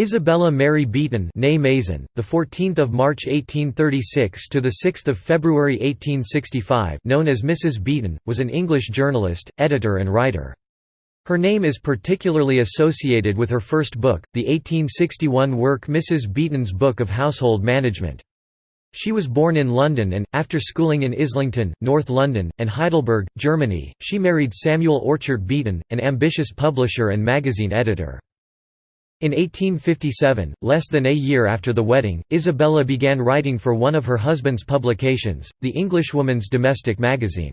Isabella Mary Beeton, née Mason, the 14th of March 1836 to the 6th of February 1865, known as Mrs. Beeton, was an English journalist, editor and writer. Her name is particularly associated with her first book, the 1861 work Mrs. Beeton's Book of Household Management. She was born in London and, after schooling in Islington, North London, and Heidelberg, Germany, she married Samuel Orchard Beeton, an ambitious publisher and magazine editor. In 1857, less than a year after the wedding, Isabella began writing for one of her husband's publications, the Englishwoman's Domestic Magazine.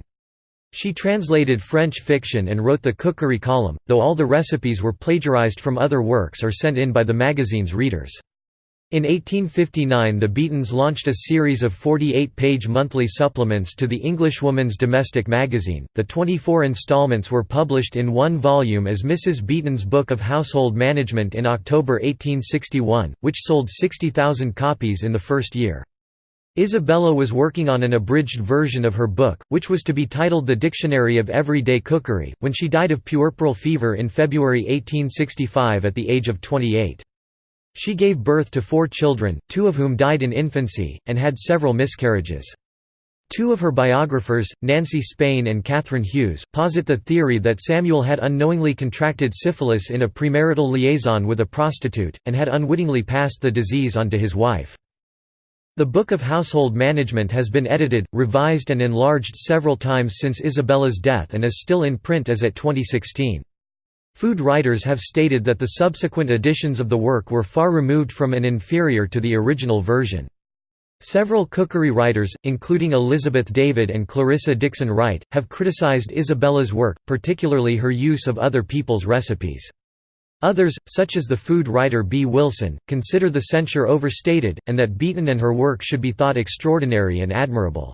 She translated French fiction and wrote the cookery column, though all the recipes were plagiarized from other works or sent in by the magazine's readers. In 1859 the Beetons launched a series of 48-page monthly supplements to the Englishwoman's Domestic Magazine. The 24 installments were published in one volume as Mrs. Beeton's Book of Household Management in October 1861, which sold 60,000 copies in the first year. Isabella was working on an abridged version of her book, which was to be titled The Dictionary of Everyday Cookery, when she died of puerperal fever in February 1865 at the age of 28. She gave birth to four children, two of whom died in infancy, and had several miscarriages. Two of her biographers, Nancy Spain and Catherine Hughes, posit the theory that Samuel had unknowingly contracted syphilis in a premarital liaison with a prostitute, and had unwittingly passed the disease on to his wife. The Book of Household Management has been edited, revised and enlarged several times since Isabella's death and is still in print as at 2016. Food writers have stated that the subsequent editions of the work were far removed from and inferior to the original version. Several cookery writers, including Elizabeth David and Clarissa Dickson Wright, have criticized Isabella's work, particularly her use of other people's recipes. Others, such as the food writer Bee Wilson, consider the censure overstated, and that Beeton and her work should be thought extraordinary and admirable.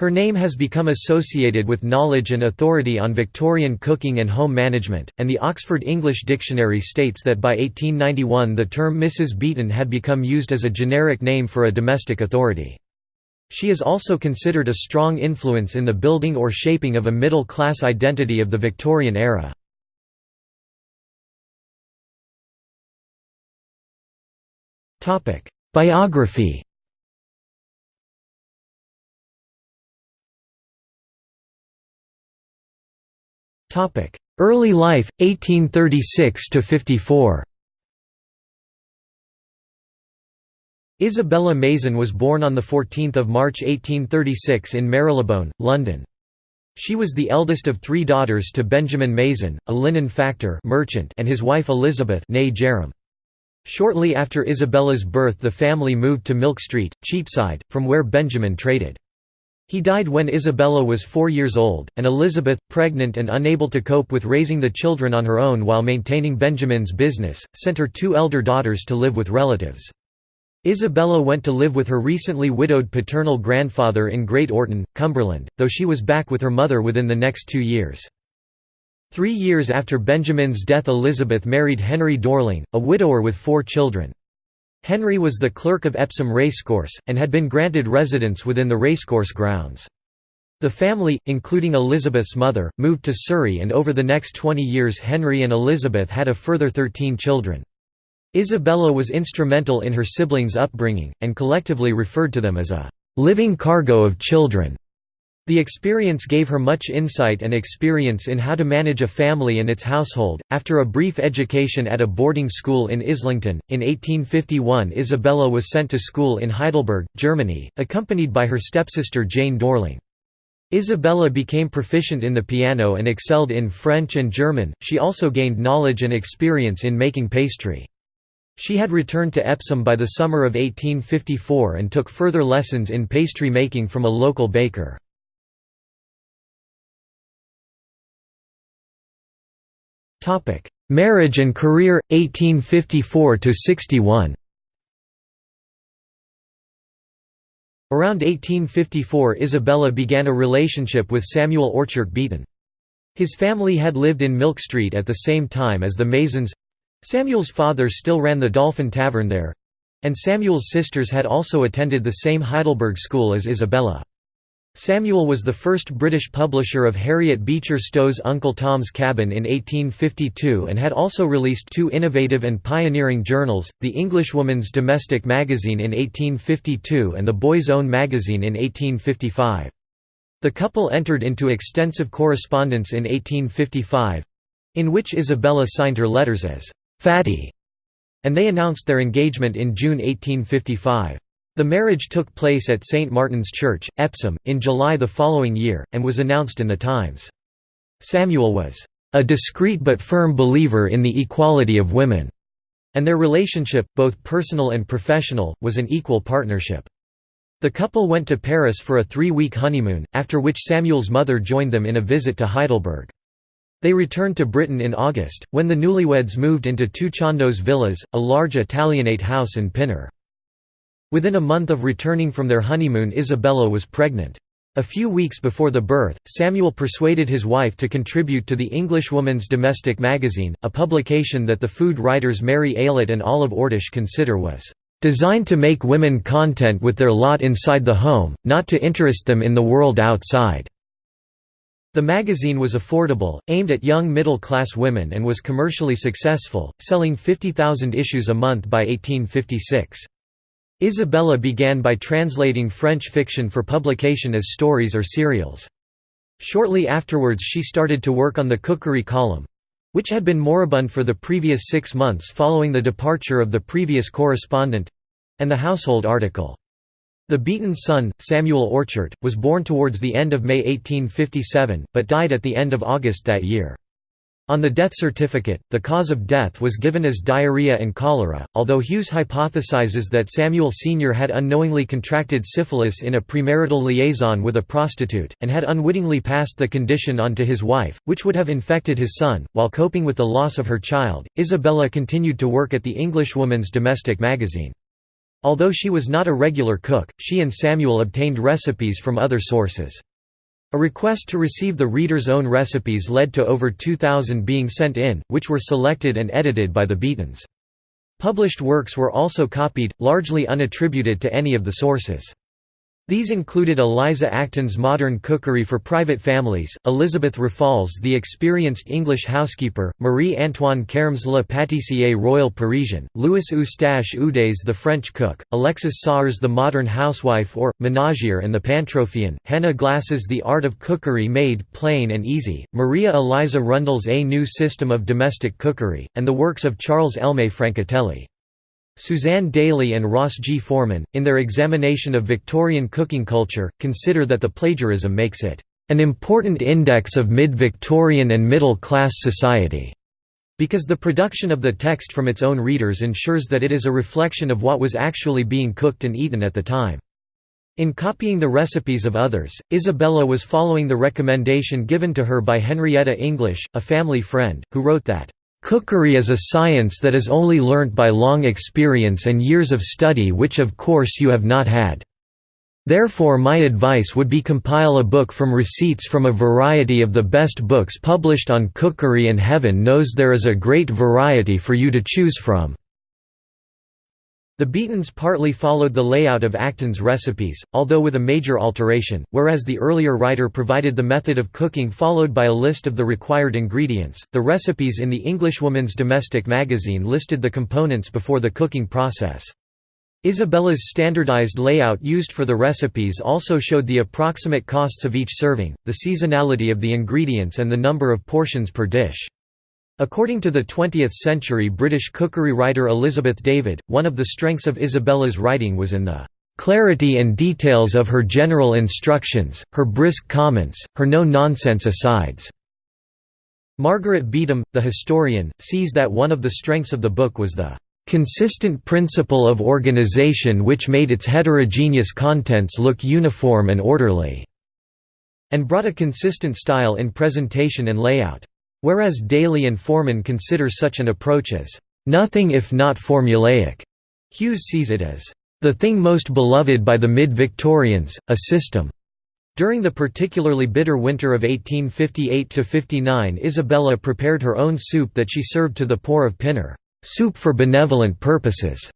Her name has become associated with knowledge and authority on Victorian cooking and home management, and the Oxford English Dictionary states that by 1891 the term Mrs. Beeton had become used as a generic name for a domestic authority. She is also considered a strong influence in the building or shaping of a middle-class identity of the Victorian era. Biography Early life 1836 to 54 Isabella Mason was born on 14 March 1836 in Marylebone, London. She was the eldest of three daughters to Benjamin Mason, a linen factor merchant and his wife Elizabeth. Shortly after Isabella's birth the family moved to Milk Street, Cheapside, from where Benjamin traded. He died when Isabella was four years old, and Elizabeth, pregnant and unable to cope with raising the children on her own while maintaining Benjamin's business, sent her two elder daughters to live with relatives. Isabella went to live with her recently widowed paternal grandfather in Great Orton, Cumberland, though she was back with her mother within the next two years. Three years after Benjamin's death Elizabeth married Henry Dorling, a widower with four children. Henry was the clerk of Epsom Racecourse, and had been granted residence within the racecourse grounds. The family, including Elizabeth's mother, moved to Surrey and over the next 20 years Henry and Elizabeth had a further 13 children. Isabella was instrumental in her siblings' upbringing, and collectively referred to them as a «living cargo of children». The experience gave her much insight and experience in how to manage a family and its household. After a brief education at a boarding school in Islington, in 1851 Isabella was sent to school in Heidelberg, Germany, accompanied by her stepsister Jane Dorling. Isabella became proficient in the piano and excelled in French and German, she also gained knowledge and experience in making pastry. She had returned to Epsom by the summer of 1854 and took further lessons in pastry making from a local baker. Topic: Marriage and career 1854 to 61. Around 1854 Isabella began a relationship with Samuel Orchard Beeton. His family had lived in Milk Street at the same time as the Masons. Samuel's father still ran the Dolphin Tavern there, and Samuel's sisters had also attended the same Heidelberg school as Isabella. Samuel was the first British publisher of Harriet Beecher Stowe's Uncle Tom's Cabin in 1852 and had also released two innovative and pioneering journals, the Englishwoman's Domestic Magazine in 1852 and the Boy's Own Magazine in 1855. The couple entered into extensive correspondence in 1855—in which Isabella signed her letters as «Fatty», and they announced their engagement in June 1855. The marriage took place at St. Martin's Church, Epsom, in July the following year, and was announced in the Times. Samuel was, "...a discreet but firm believer in the equality of women," and their relationship, both personal and professional, was an equal partnership. The couple went to Paris for a three-week honeymoon, after which Samuel's mother joined them in a visit to Heidelberg. They returned to Britain in August, when the newlyweds moved into two Chandos villas, a large Italianate house in Pinner. Within a month of returning from their honeymoon Isabella was pregnant. A few weeks before the birth, Samuel persuaded his wife to contribute to the Englishwoman's Domestic Magazine, a publication that the food writers Mary Aylett and Olive Ordish consider was designed to make women content with their lot inside the home, not to interest them in the world outside." The magazine was affordable, aimed at young middle-class women and was commercially successful, selling 50,000 issues a month by 1856. Isabella began by translating French fiction for publication as stories or serials. Shortly afterwards she started to work on the cookery column—which had been moribund for the previous six months following the departure of the previous correspondent—and the household article. The Beeton son, Samuel Orchard, was born towards the end of May 1857, but died at the end of August that year. On the death certificate, the cause of death was given as diarrhea and cholera, although Hughes hypothesizes that Samuel Sr. had unknowingly contracted syphilis in a premarital liaison with a prostitute, and had unwittingly passed the condition on to his wife, which would have infected his son. While coping with the loss of her child, Isabella continued to work at the Englishwoman's Domestic Magazine. Although she was not a regular cook, she and Samuel obtained recipes from other sources. A request to receive the reader's own recipes led to over 2,000 being sent in, which were selected and edited by the Beetons. Published works were also copied, largely unattributed to any of the sources. These included Eliza Acton's Modern Cookery for Private Families, Elizabeth Raffald's The Experienced English Housekeeper, Marie-Antoine Carême's Le Pâtissier Royal Parisian, Louis Eustache Ude's The French Cook, Alexis Soyer's The Modern Housewife or, Ménagère and the Pantropheon, Hannah Glasse's The Art of Cookery Made Plain and Easy, Maria Eliza Rundell's A New System of Domestic Cookery, and the works of Charles Elmé Francatelli. Suzanne Daly and Ross G. Forman, in their examination of Victorian cooking culture, consider that the plagiarism makes it an important index of mid-Victorian and middle-class society, because the production of the text from its own readers ensures that it is a reflection of what was actually being cooked and eaten at the time. In copying the recipes of others, Isabella was following the recommendation given to her by Henrietta English, a family friend, who wrote that, Cookery is a science that is only learnt by long experience and years of study which of course you have not had. Therefore my advice would be compile a book from receipts from a variety of the best books published on cookery and heaven knows there is a great variety for you to choose from. The Beetons partly followed the layout of Acton's recipes, although with a major alteration, whereas the earlier writer provided the method of cooking followed by a list of the required ingredients, the recipes in the Englishwoman's Domestic Magazine listed the components before the cooking process. Isabella's standardized layout used for the recipes also showed the approximate costs of each serving, the seasonality of the ingredients and the number of portions per dish. According to the 20th-century British cookery writer Elizabeth David, one of the strengths of Isabella's writing was in the "...clarity and details of her general instructions, her brisk comments, her no-nonsense asides." Margaret Beetham, the historian, sees that one of the strengths of the book was the consistent principle of organization which made its heterogeneous contents look uniform and orderly", and brought a consistent style in presentation and layout. Whereas Daly and Forman consider such an approach as, "...nothing if not formulaic." Hughes sees it as, "...the thing most beloved by the mid-Victorians, a system." During the particularly bitter winter of 1858–59 Isabella prepared her own soup that she served to the poor of Pinner, "...soup for benevolent purposes."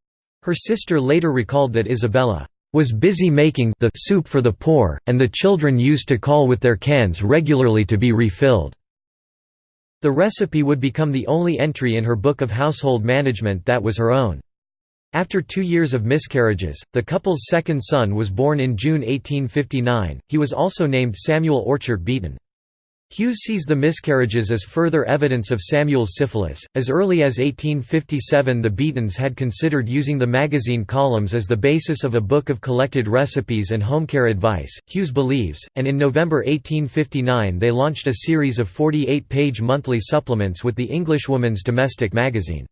Her sister later recalled that Isabella was busy making the soup for the poor, and the children used to call with their cans regularly to be refilled." The recipe would become the only entry in her book of household management that was her own. After two years of miscarriages, the couple's second son was born in June 1859, he was also named Samuel Orchard Beeton. Hughes sees the miscarriages as further evidence of Samuel's syphilis. As early as 1857, the Beetons had considered using the magazine columns as the basis of a book of collected recipes and home care advice, Hughes believes, and in November 1859 they launched a series of 48 page monthly supplements with the Englishwoman's Domestic Magazine.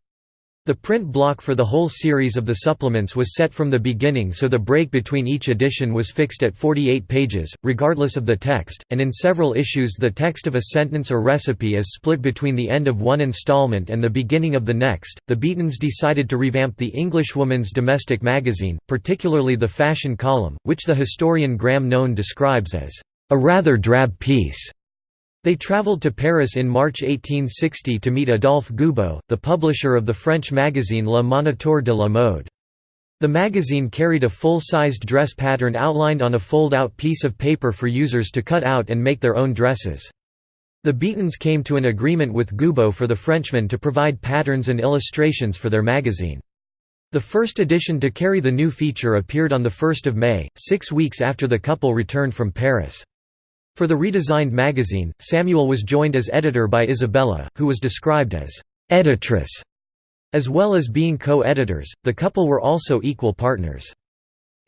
The print block for the whole series of the supplements was set from the beginning so the break between each edition was fixed at 48 pages, regardless of the text, and in several issues the text of a sentence or recipe is split between the end of one installment and the beginning of the next. The Beetons decided to revamp the Englishwoman's domestic magazine, particularly the fashion column, which the historian Graham Nown describes as a rather drab piece. They travelled to Paris in March 1860 to meet Adolphe Goubaud, the publisher of the French magazine Le Moniteur de la Mode. The magazine carried a full-sized dress pattern outlined on a fold-out piece of paper for users to cut out and make their own dresses. The Beetons came to an agreement with Goubaud for the Frenchman to provide patterns and illustrations for their magazine. The first edition to carry the new feature appeared on 1 May, six weeks after the couple returned from Paris. For the redesigned magazine, Samuel was joined as editor by Isabella, who was described as editress. As well as being co-editors, the couple were also equal partners.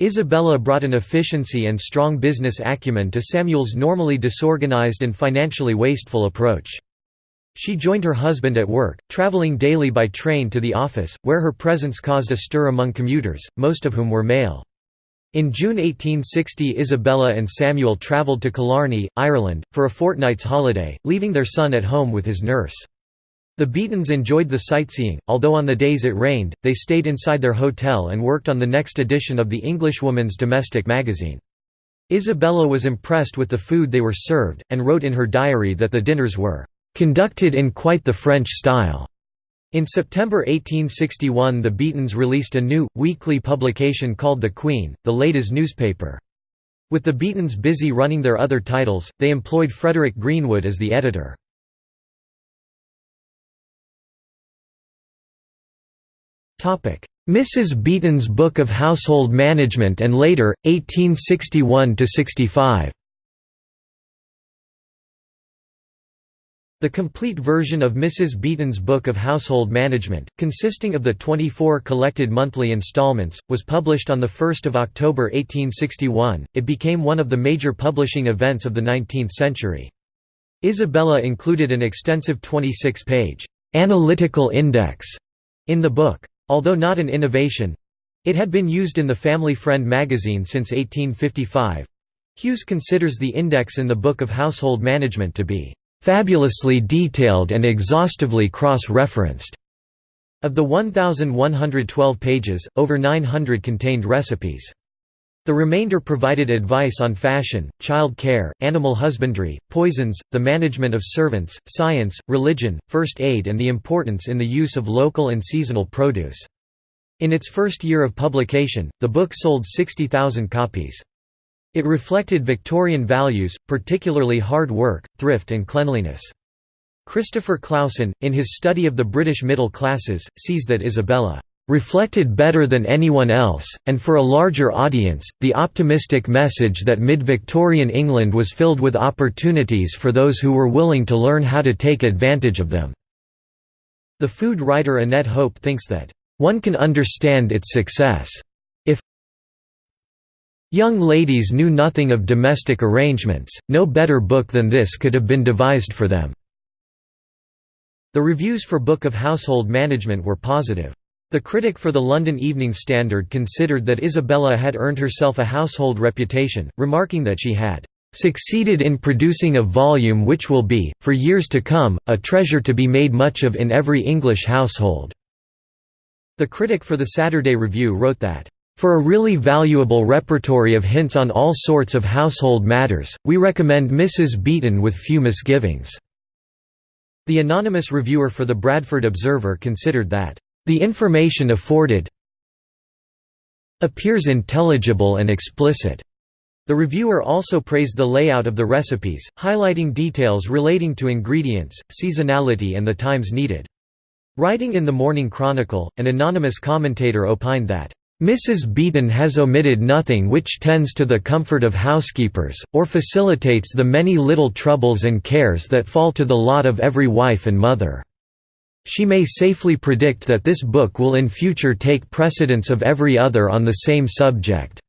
Isabella brought an efficiency and strong business acumen to Samuel's normally disorganized and financially wasteful approach. She joined her husband at work, traveling daily by train to the office, where her presence caused a stir among commuters, most of whom were male. In June 1860 Isabella and Samuel travelled to Killarney, Ireland, for a fortnight's holiday, leaving their son at home with his nurse. The Beetons enjoyed the sightseeing, although on the days it rained, they stayed inside their hotel and worked on the next edition of the Englishwoman's domestic magazine. Isabella was impressed with the food they were served, and wrote in her diary that the dinners were "...conducted in quite the French style." In September 1861 the Beetons released a new, weekly publication called The Queen, the latest newspaper. With the Beetons busy running their other titles, they employed Frederick Greenwood as the editor. Mrs. Beeton's Book of Household Management and later, 1861–65 The complete version of Mrs. Beeton's Book of Household Management, consisting of the 24 collected monthly installments, was published on 1 October 1861. It became one of the major publishing events of the 19th century. Isabella included an extensive 26-page analytical index in the book. Although not an innovation it had been used in the Family Friend magazine since 1855 Hughes considers the index in the Book of Household Management to be fabulously detailed and exhaustively cross-referenced. Of the 1,112 pages, over 900 contained recipes. The remainder provided advice on fashion, child care, animal husbandry, poisons, the management of servants, science, religion, first aid and the importance in the use of local and seasonal produce. In its first year of publication, the book sold 60,000 copies. It reflected Victorian values, particularly hard work, thrift and cleanliness. Christopher Clausen, in his study of the British middle classes, sees that Isabella reflected better than anyone else, and for a larger audience, the optimistic message that mid-Victorian England was filled with opportunities for those who were willing to learn how to take advantage of them." The food writer Annette Hope thinks that, "...one can understand its success Young ladies knew nothing of domestic arrangements, no better book than this could have been devised for them." The reviews for Book of Household Management were positive. The critic for the London Evening Standard considered that Isabella had earned herself a household reputation, remarking that she had "...succeeded in producing a volume which will be, for years to come, a treasure to be made much of in every English household." The critic for the Saturday Review wrote that, for a really valuable repertory of hints on all sorts of household matters, we recommend Mrs. Beeton with few misgivings." The anonymous reviewer for the Bradford Observer considered that, "...the information afforded appears intelligible and explicit." The reviewer also praised the layout of the recipes, highlighting details relating to ingredients, seasonality and the times needed. Writing in the Morning Chronicle, an anonymous commentator opined that, Mrs. Beeton has omitted nothing which tends to the comfort of housekeepers, or facilitates the many little troubles and cares that fall to the lot of every wife and mother. She may safely predict that this book will in future take precedence of every other on the same subject.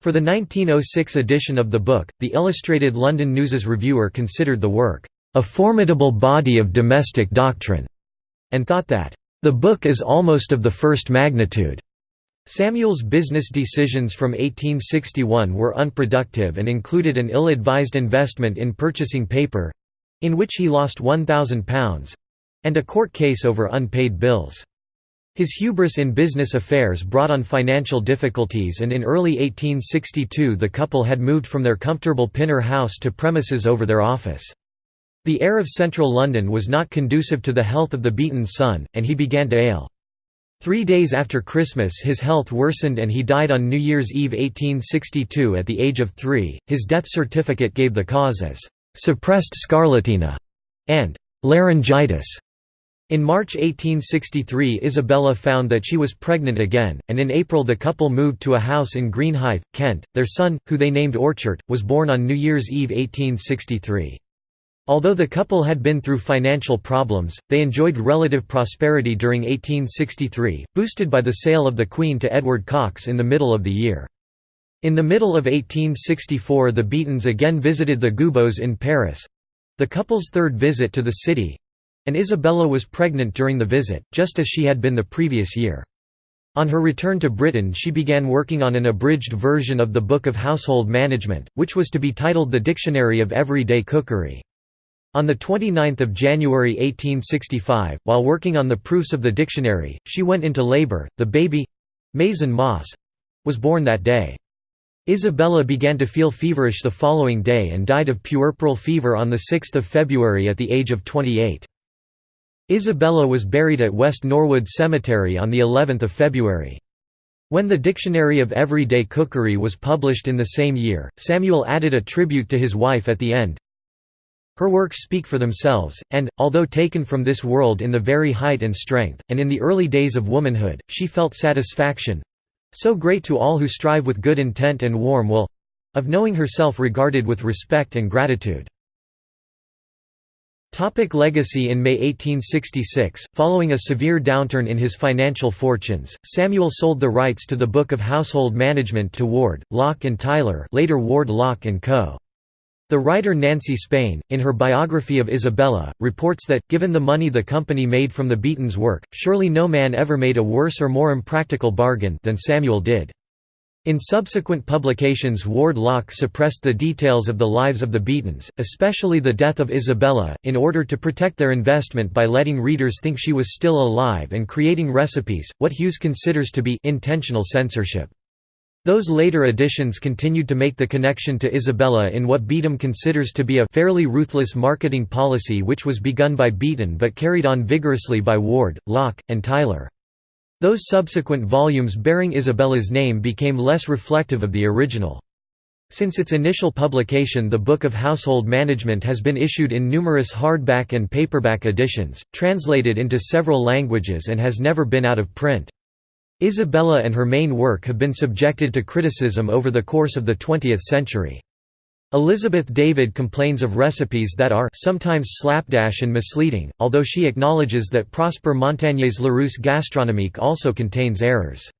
For the 1906 edition of the book, the Illustrated London News's reviewer considered the work, "...a formidable body of domestic doctrine", and thought that, "...the book is almost of the first magnitude." Samuel's business decisions from 1861 were unproductive and included an ill-advised investment in purchasing paper—in which he lost £1,000—and a court case over unpaid bills. His hubris in business affairs brought on financial difficulties and in early 1862 the couple had moved from their comfortable Pinner house to premises over their office. The air of central London was not conducive to the health of the Beeton son, and he began to ail. Three days after Christmas his health worsened and he died on New Year's Eve 1862 at the age of three. His death certificate gave the cause as «suppressed scarlatina» and «laryngitis». In March 1863 Isabella found that she was pregnant again, and in April the couple moved to a house in Greenhithe, Kent. Their son, who they named Orchard, was born on New Year's Eve 1863. Although the couple had been through financial problems, they enjoyed relative prosperity during 1863, boosted by the sale of the Queen to Edward Cox in the middle of the year. In the middle of 1864 the Beetons again visited the Goubauds in Paris—the couple's third visit to the city—and Isabella was pregnant during the visit, just as she had been the previous year. On her return to Britain she began working on an abridged version of the Book of Household Management, which was to be titled The Dictionary of Everyday Cookery. On 29 January 1865, while working on the proofs of the dictionary, she went into labor. The baby—Mayson Moss—was born that day. Isabella began to feel feverish the following day and died of puerperal fever on 6 February at the age of 28. Isabella was buried at West Norwood Cemetery on of February. When the Dictionary of Everyday Cookery was published in the same year, Samuel added a tribute to his wife at the end, her works speak for themselves, and, although taken from this world in the very height and strength, and in the early days of womanhood, she felt satisfaction—so great to all who strive with good intent and warm will—of knowing herself regarded with respect and gratitude. Topic legacy In May 1866, following a severe downturn in his financial fortunes, Samuel sold the rights to the Book of Household Management to Ward, Lock and Tyler later Ward Lock & Co. The writer Nancy Spain, in her biography of Isabella, reports that, given the money the company made from the Beeton's work, surely no man ever made a worse or more impractical bargain than Samuel did. In subsequent publications Ward Lock suppressed the details of the lives of the Beetons, especially the death of Isabella, in order to protect their investment by letting readers think she was still alive and creating recipes, what Hughes considers to be intentional censorship. Those later editions continued to make the connection to Isabella in what Beetham considers to be a fairly ruthless marketing policy which was begun by Beeton but carried on vigorously by Ward, Lock, and Tyler. Those subsequent volumes bearing Isabella's name became less reflective of the original. Since its initial publication the Book of Household Management has been issued in numerous hardback and paperback editions, translated into several languages and has never been out of print. Isabella and her main work have been subjected to criticism over the course of the 20th century. Elizabeth David complains of recipes that are sometimes slapdash and misleading, although she acknowledges that Prosper Montagné's Larousse Gastronomique also contains errors.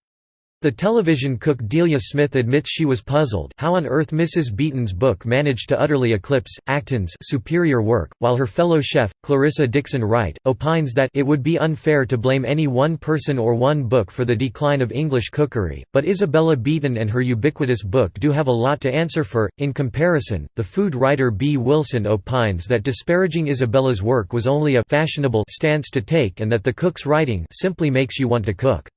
The television cook Delia Smith admits she was puzzled how on earth Mrs. Beeton's book managed to utterly eclipse, Acton's superior work, while her fellow chef, Clarissa Dickson Wright, opines that it would be unfair to blame any one person or one book for the decline of English cookery, but Isabella Beeton and her ubiquitous book do have a lot to answer for. In comparison, the food writer Bee Wilson opines that disparaging Isabella's work was only a fashionable stance to take and that the cook's writing simply makes you want to cook.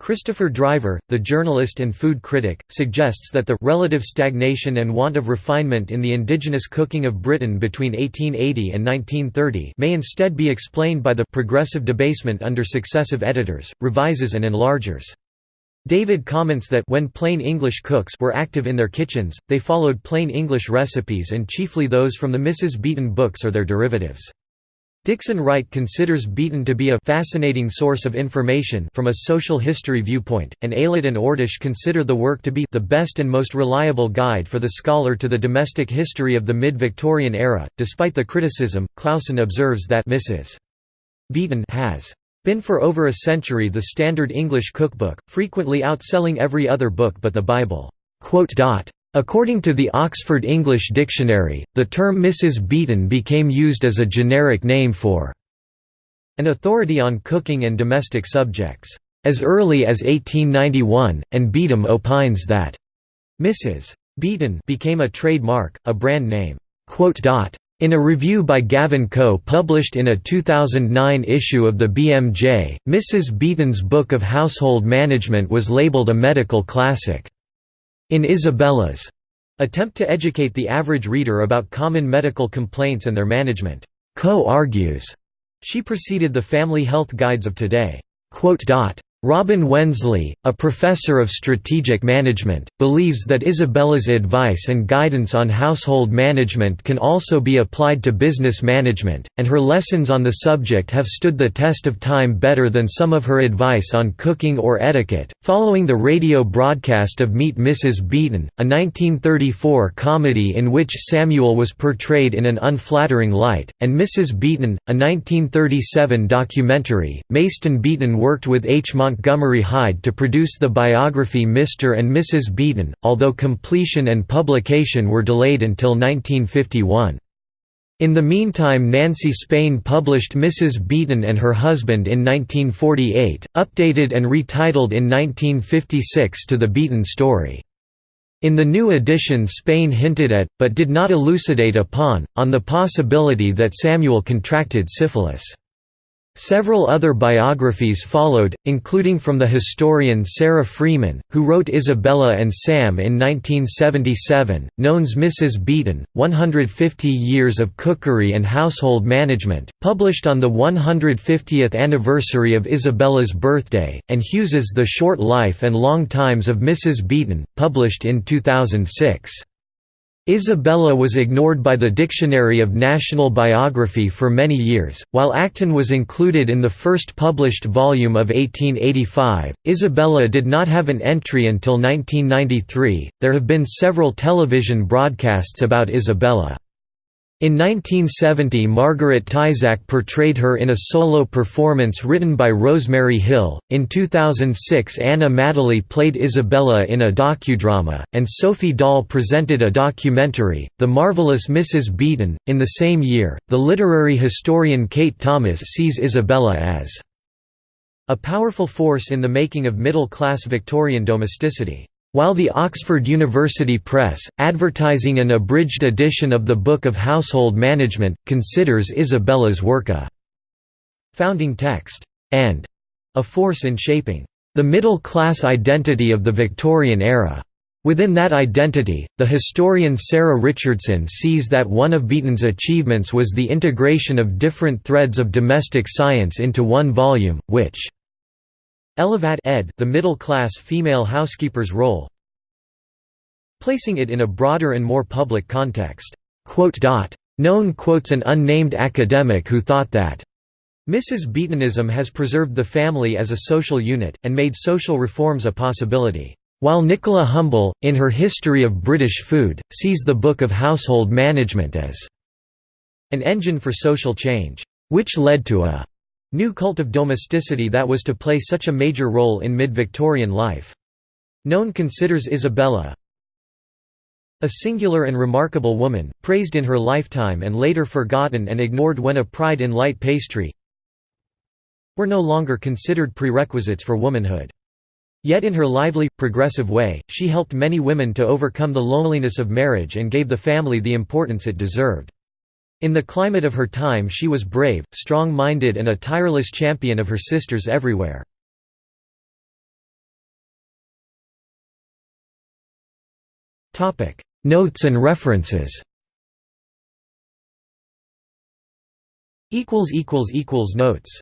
Christopher Driver, the journalist and food critic, suggests that the relative stagnation and want of refinement in the indigenous cooking of Britain between 1880 and 1930 may instead be explained by the progressive debasement under successive editors, revises and enlargers. David comments that when plain English cooks were active in their kitchens, they followed plain English recipes and chiefly those from the Mrs. Beeton books or their derivatives. Dickson Wright considers Beeton to be a fascinating source of information from a social history viewpoint, and Aylett and Ordish consider the work to be the best and most reliable guide for the scholar to the domestic history of the mid-Victorian era. Despite the criticism, Clausen observes that Mrs. Beeton has been for over a century the standard English cookbook, frequently outselling every other book but the Bible." According to the Oxford English Dictionary, the term Mrs. Beeton became used as a generic name for an authority on cooking and domestic subjects, as early as 1891, and Beetham opines that Mrs. Beeton became a trademark, a brand name. In a review by Gavin Koh published in a 2009 issue of the BMJ, Mrs. Beeton's Book of Household Management was labeled a medical classic. In Isabella's attempt to educate the average reader about common medical complaints and their management, Koh argues she preceded the family health guides of today. Robin Wensley, a professor of strategic management, believes that Isabella's advice and guidance on household management can also be applied to business management, and her lessons on the subject have stood the test of time better than some of her advice on cooking or etiquette. Following the radio broadcast of Meet Mrs. Beeton, a 1934 comedy in which Samuel was portrayed in an unflattering light, and Mrs. Beeton, a 1937 documentary, Mayson Beeton worked with H. Montgomery Hyde to produce the biography Mr. and Mrs. Beeton, although completion and publication were delayed until 1951. In the meantime Nancy Spain published Mrs. Beeton and Her Husband in 1948, updated and retitled in 1956 to The Beeton Story. In the new edition Spain hinted at, but did not elucidate upon, on the possibility that Samuel contracted syphilis. Several other biographies followed, including from the historian Sarah Freeman, who wrote Isabella and Sam in 1977, Nown's Mrs. Beeton, 150 Years of Cookery and Household Management, published on the 150th anniversary of Isabella's birthday, and Hughes's The Short Life and Long Times of Mrs. Beeton, published in 2006. Isabella was ignored by the Dictionary of National Biography for many years, while Acton was included in the first published volume of 1885. Isabella did not have an entry until 1993. There have been several television broadcasts about Isabella. In 1970 Margaret Tyzack portrayed her in a solo performance written by Rosemary Hill, in 2006 Anna Madeley played Isabella in a docudrama, and Sophie Dahl presented a documentary, The Marvelous Mrs. Beeton. In the same year, the literary historian Kate Thomas sees Isabella as a powerful force in the making of middle-class Victorian domesticity. While the Oxford University Press, advertising an abridged edition of the Book of Household Management, considers Isabella's work a founding text, and a force in shaping the middle-class identity of the Victorian era. Within that identity, the historian Sarah Richardson sees that one of Beeton's achievements was the integration of different threads of domestic science into one volume, which Elevat ed. The middle-class female housekeeper's role Placing it in a broader and more public context. Nown quotes an unnamed academic who thought that Mrs. Beetonism has preserved the family as a social unit, and made social reforms a possibility. While Nicola Humble, in her History of British Food, sees the Book of Household Management as an engine for social change, which led to a New cult of domesticity that was to play such a major role in mid-Victorian life. Nown considers Isabella a singular and remarkable woman, praised in her lifetime and later forgotten and ignored when a pride in light pastry were no longer considered prerequisites for womanhood. Yet in her lively, progressive way, she helped many women to overcome the loneliness of marriage and gave the family the importance it deserved. In the climate of her time she was brave, strong-minded and a tireless champion of her sisters everywhere. Notes and references Notes